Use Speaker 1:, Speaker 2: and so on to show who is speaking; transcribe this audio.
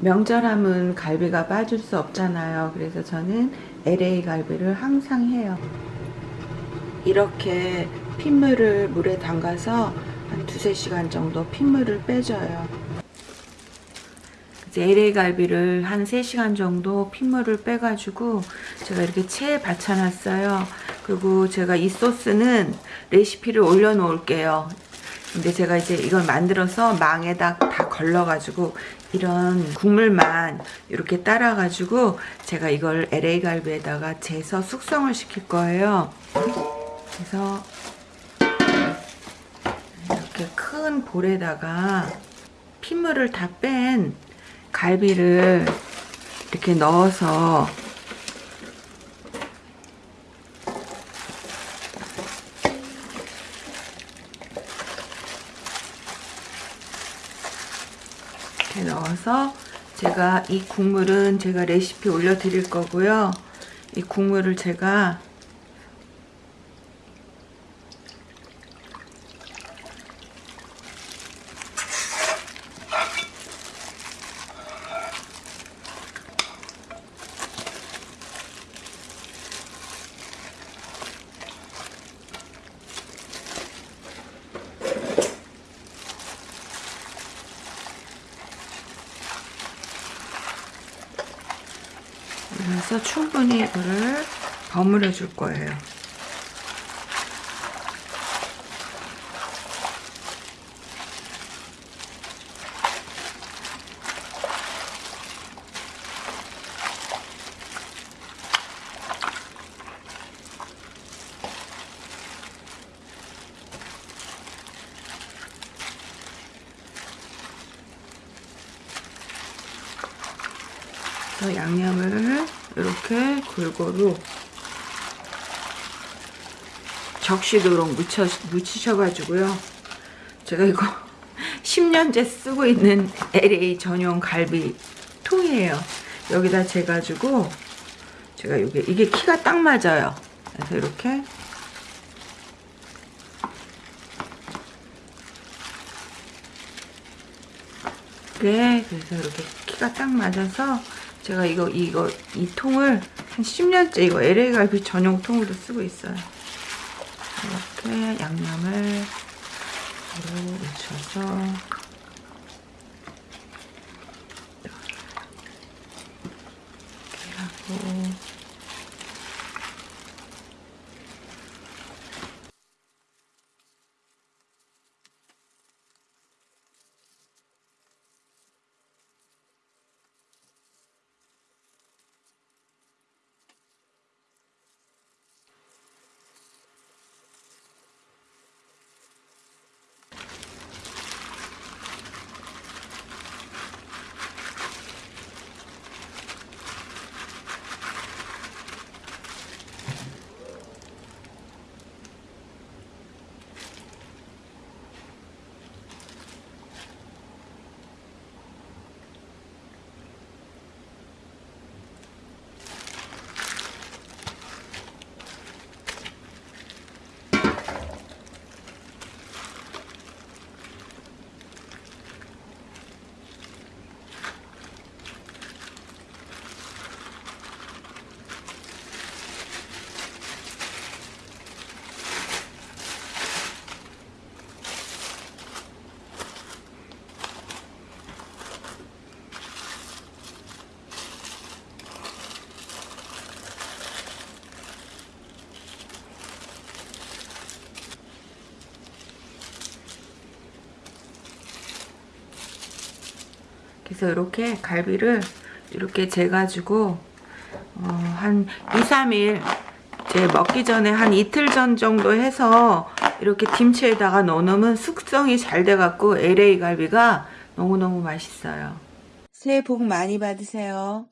Speaker 1: 명절하면 갈비가 빠질 수 없잖아요. 그래서 저는 LA 갈비를 항상 해요. 이렇게 핏물을 물에 담가서 한 두세 시간 정도 핏물을 빼줘요. 이제 LA 갈비를 한 3시간 정도 핏물을 빼가지고 제가 이렇게 체에 받쳐놨어요. 그리고 제가 이 소스는 레시피를 올려놓을게요. 근데 제가 이제 이걸 만들어서 망에다 다 걸러가지고 이런 국물만 이렇게 따라가지고 제가 이걸 LA 갈비에다가 재서 숙성을 시킬 거예요. 그래서 이렇게 큰 볼에다가 핏물을 다 뺀 갈비를 이렇게 넣어서 이렇게 넣어서 제가 이 국물은 제가 레시피 올려 드릴 거고요. 이 국물을 제가 그래서 충분히 이거를 버무려 줄 거예요. 그래서 양념을 이렇게 골고루 적시도록 묻혀, 묻히셔가지고요. 제가 이거 10년째 쓰고 있는 LA 전용 갈비 통이에요. 여기다 재가지고 제가 이게 이게 키가 딱 맞아요. 그래서 이렇게 네, 그래서 이렇게 키가 딱 맞아서 제가 이거 이거 이 통을 한 10년째 이거 LA 갈비 전용 통으로 쓰고 있어요. 이렇게 양념을 묻혀서 이렇게 하고 그래서 이렇게 갈비를 이렇게 재가지고 어, 한 2, 3일 이제 먹기 전에 한 이틀 전 정도 해서 이렇게 김치에다가 넣어놓으면 숙성이 잘 돼갖고 LA 갈비가 너무너무 맛있어요. 새해 복 많이 받으세요.